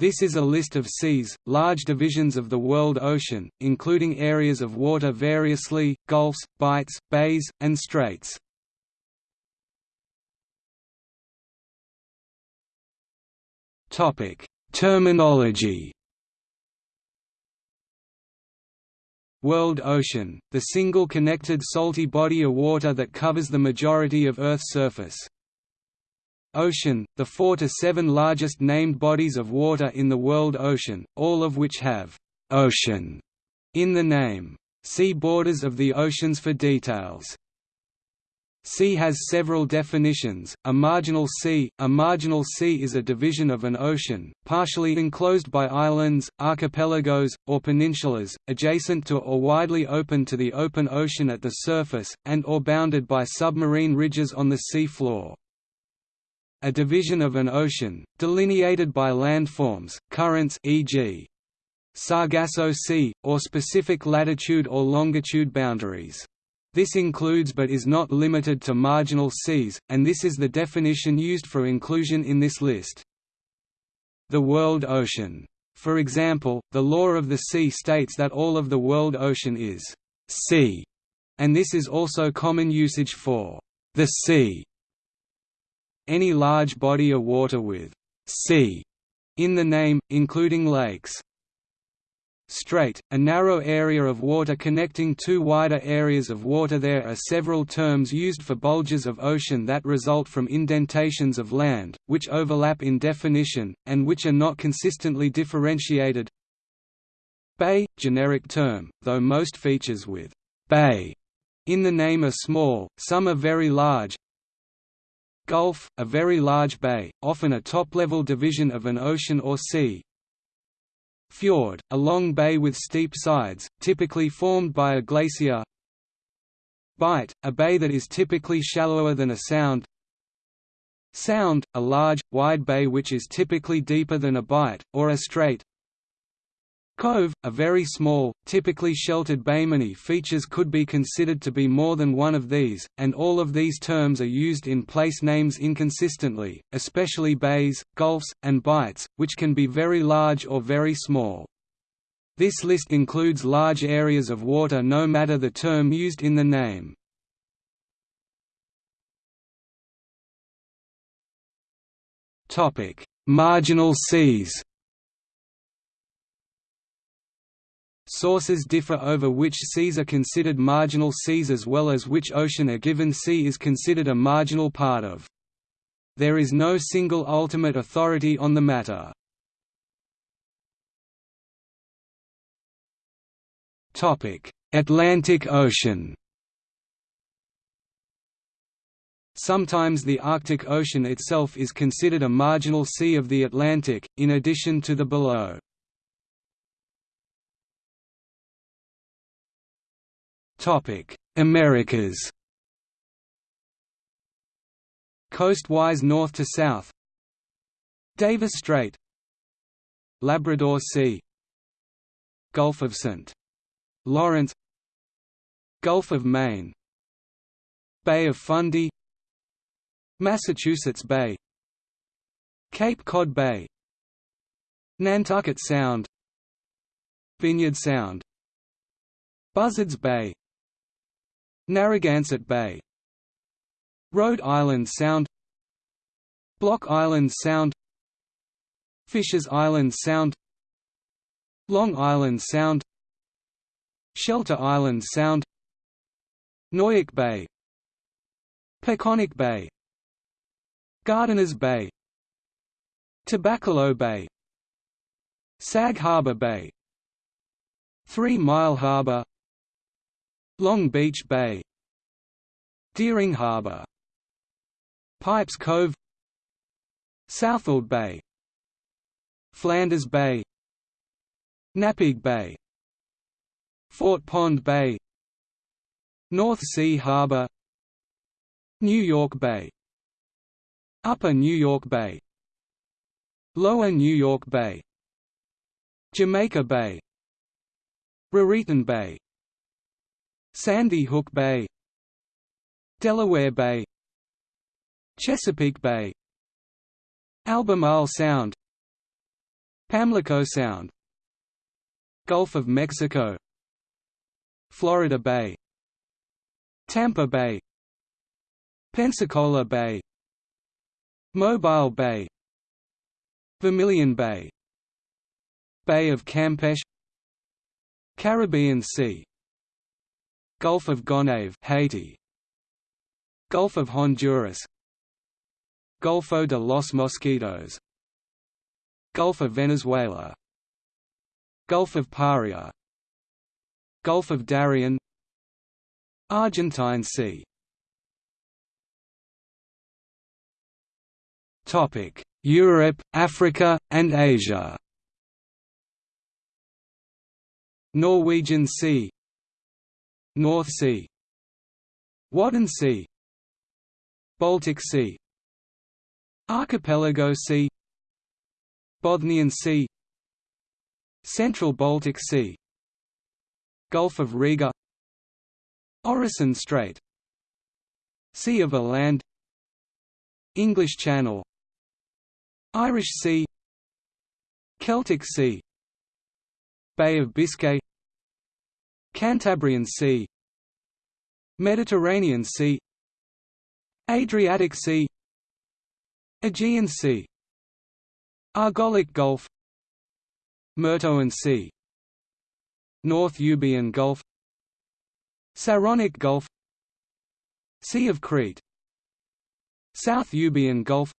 This is a list of seas, large divisions of the world ocean, including areas of water variously, gulfs, bights, bays, and straits. Terminology World ocean, the single connected salty body of water that covers the majority of Earth's surface. Ocean, the four to seven largest named bodies of water in the world ocean, all of which have «ocean» in the name. See Borders of the oceans for details. Sea has several definitions. A marginal sea A marginal sea is a division of an ocean, partially enclosed by islands, archipelagos, or peninsulas, adjacent to or widely open to the open ocean at the surface, and or bounded by submarine ridges on the sea floor a division of an ocean, delineated by landforms, currents e.g. Sargasso Sea, or specific latitude or longitude boundaries. This includes but is not limited to marginal seas, and this is the definition used for inclusion in this list. The world ocean. For example, the law of the sea states that all of the world ocean is sea, and this is also common usage for the sea any large body of water with sea in the name, including lakes. Strait, a narrow area of water connecting two wider areas of water There are several terms used for bulges of ocean that result from indentations of land, which overlap in definition, and which are not consistently differentiated. Bay, generic term, though most features with «bay» in the name are small, some are very large, Gulf, a very large bay, often a top-level division of an ocean or sea. Fjord, a long bay with steep sides, typically formed by a glacier. Bight, a bay that is typically shallower than a sound. Sound, a large, wide bay which is typically deeper than a bight, or a strait. Cove, a very small, typically sheltered bay. Many features could be considered to be more than one of these, and all of these terms are used in place names inconsistently, especially bays, gulfs, and bights, which can be very large or very small. This list includes large areas of water no matter the term used in the name. Marginal seas Sources differ over which seas are considered marginal seas as well as which ocean a given sea is considered a marginal part of. There is no single ultimate authority on the matter. Atlantic Ocean Sometimes the Arctic Ocean itself is considered a marginal sea of the Atlantic, in addition to the below. Topic: Americas. Coastwise north to south. Davis Strait. Labrador Sea. Gulf of St. Lawrence. Gulf of Maine. Bay of Fundy. Massachusetts Bay. Cape Cod Bay. Nantucket Sound. Vineyard Sound. Buzzards Bay Narragansett Bay. Rhode Island Sound. Block Island Sound. Fisher's Island Sound. Long Island Sound. Shelter Island Sound. Noyac Bay. Peconic Bay. Gardiner's Bay. Tabacalo Bay. Sag Harbor Bay. Three Mile Harbor Long Beach Bay Deering Harbor Pipes Cove Southold Bay Flanders Bay Napeague Bay Fort Pond Bay North Sea Harbor New York Bay Upper New York Bay Lower New York Bay Jamaica Bay Raritan Bay Sandy Hook Bay Delaware Bay Chesapeake Bay Albemarle Sound Pamlico Sound Gulf of Mexico Florida Bay Tampa Bay Pensacola Bay Mobile Bay Vermilion Bay Bay of Campeche Caribbean Sea Gulf of Gonave Haiti. Gulf of Honduras. Golfo de los Mosquitos. Gulf of Venezuela. Gulf of Paria. Gulf of Darien. Argentine Sea. Topic: Europe, Africa, and Asia. Norwegian Sea North Sea. Wadden Sea. Baltic Sea. Archipelago Sea. Bothnian Sea. Central Baltic Sea. Gulf of Riga. Oresund Strait. Sea of Åland English Channel. Irish Sea. Celtic Sea. Bay of Biscay Cantabrian Sea Mediterranean Sea Adriatic Sea Aegean Sea Argolic Gulf Myrtoan Sea North Euboean Gulf Saronic Gulf Sea of Crete South Euboean Gulf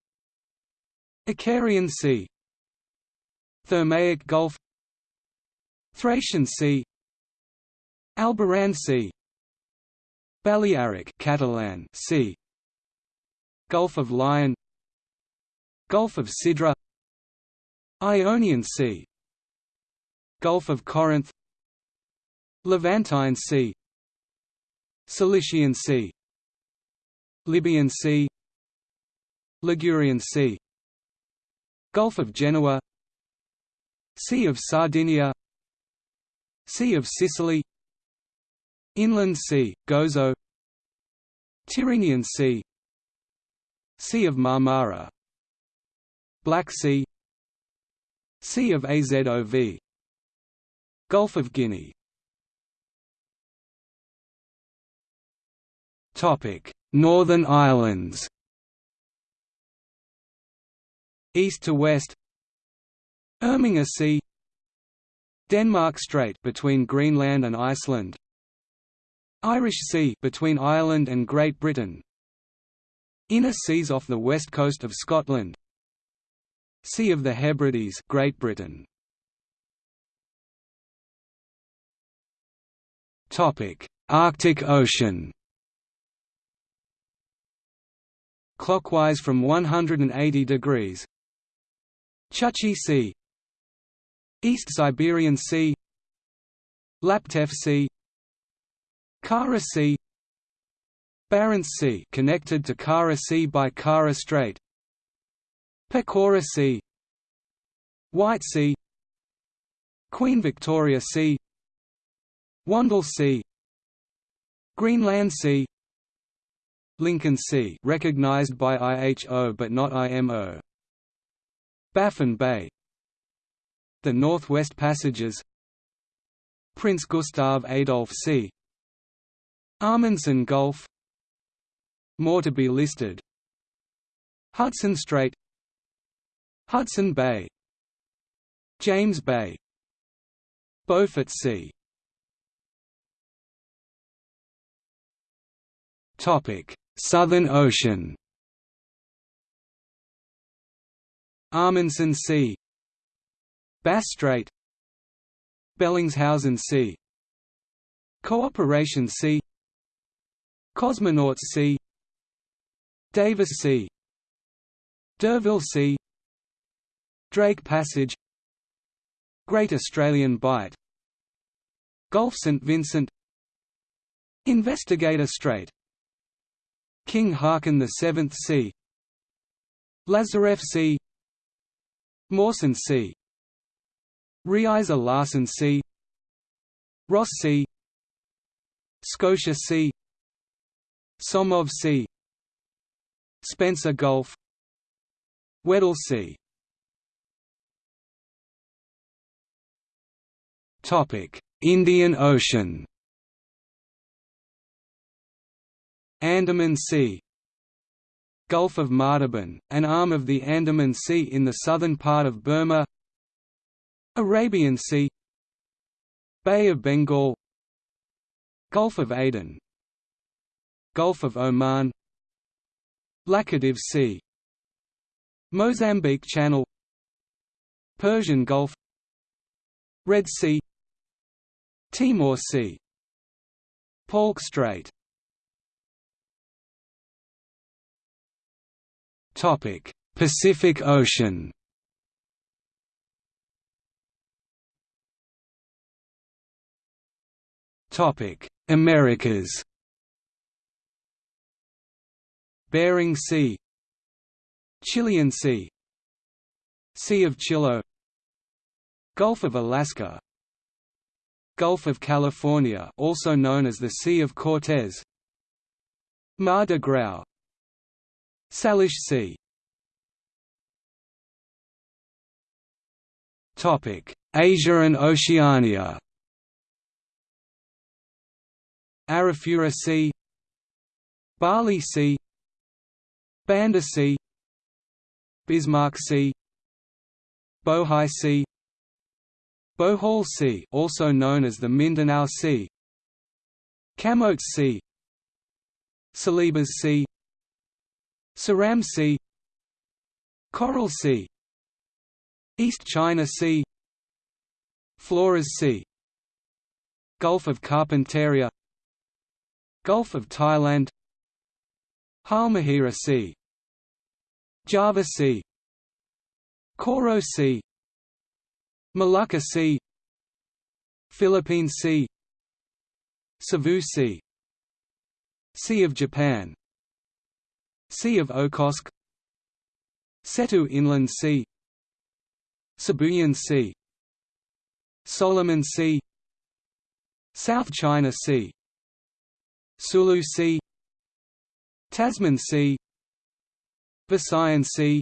Icarian Sea Thermaic Gulf Thracian Sea Alboran Sea Balearic Catalan Sea Gulf of Lion Gulf of Sidra Ionian Sea Gulf of Corinth Levantine Sea Cilician Sea Libyan Sea Ligurian Sea Gulf of Genoa Sea of Sardinia Sea of Sicily Inland Sea, Gozo Tyrrhenian Sea Sea of Marmara Black Sea Sea of Azov Gulf of Guinea Northern Islands. East to west. Irminger Sea. Denmark Strait between Greenland and Iceland Irish Sea between Ireland and Great Britain. Inner seas off the west coast of Scotland. Sea of the Hebrides Great Britain. Topic. Arctic Ocean. Clockwise from 180 degrees. Chukchi Sea. East Siberian Sea. Laptev Sea Kara Sea Barents Sea connected to Kara Sea by Kara Strait. Pechora Sea White Sea Queen Victoria Sea Wandel Sea Greenland Sea Lincoln Sea recognized by IHO but not IMO Baffin Bay. The Northwest Passages. Prince Gustav Adolf Sea Amundsen Gulf More to be listed. Hudson Strait Hudson Bay James Bay Beaufort Sea. Southern Ocean. Amundsen Sea Bass Strait Bellingshausen Sea. Cooperation Sea Cosmonauts Sea Davis Sea D'Urville Sea Drake Passage. Great Australian Bight. Gulf St Vincent. Investigator Strait. King the Seventh Sea Lazarev Sea Mawson Sea Riiser-Larsen Sea Ross Sea Scotia Sea Somov Sea Spencer Gulf. Weddell Sea Indian Ocean. Andaman Sea. Gulf of Martaban, an arm of the Andaman Sea in the southern part of Burma. Arabian Sea. Bay of Bengal. Gulf of Aden Gulf of Oman Laccadive Sea Mozambique Channel Persian Gulf Red Sea Timor Sea Palk Strait. Topic Pacific Ocean. Topic Americas Bering Sea Chilean Sea Sea of Chilo Gulf of Alaska Gulf of California also known as the Sea of Cortez Mar de Grau Salish Sea. Topic: Asia and Oceania. Arafura Sea Bali Sea Banda Sea Bismarck Sea Bohai Sea Bohol Sea also known as the Mindanao Sea Camotes Sea Celebes Sea Seram Sea Coral Sea East China Sea Flores Sea Gulf of Carpentaria Gulf of Thailand Halmahera Sea Java Sea Koro Sea Molucca Sea Philippine Sea Cebu Sea Sea of Japan Sea of Okhotsk Seto Inland Sea Sibuyan Sea Solomon Sea South China Sea Sulu Sea Tasman Sea Visayan Sea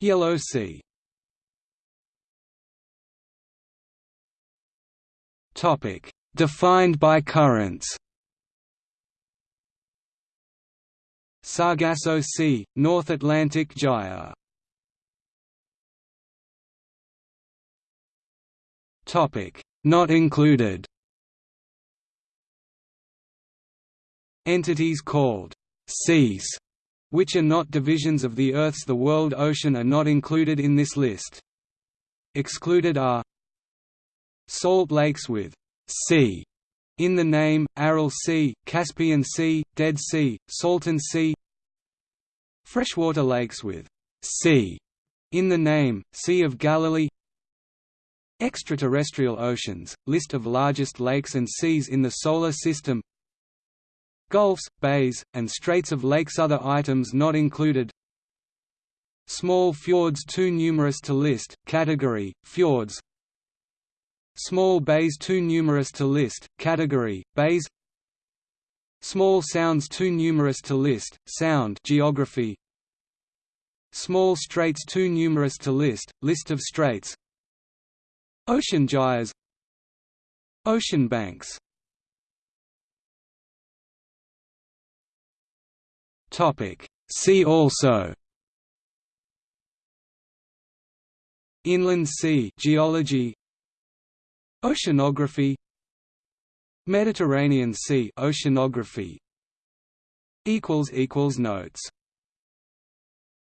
Yellow Sea Topic. Defined by currents. Sargasso Sea, North Atlantic Gyre Topic: Not included. Entities called seas, which are not divisions of the Earth's the world ocean are not included in this list. Excluded are Salt lakes with sea in the name, Aral Sea, Caspian Sea, Dead Sea, Salton Sea Freshwater lakes with sea in the name, Sea of Galilee. Extraterrestrial oceans, list of largest lakes and seas in the Solar System Gulfs, bays, and straits of lakes. Other items not included. Small fjords too numerous to list, category, fjords. Small bays too numerous to list, category, bays. Small sounds too numerous to list, sound geography. Small straits too numerous to list, list of straits. Ocean gyres. Ocean banks Topic. See also. Inland sea geology. Oceanography. Mediterranean Sea oceanography. Equals equals notes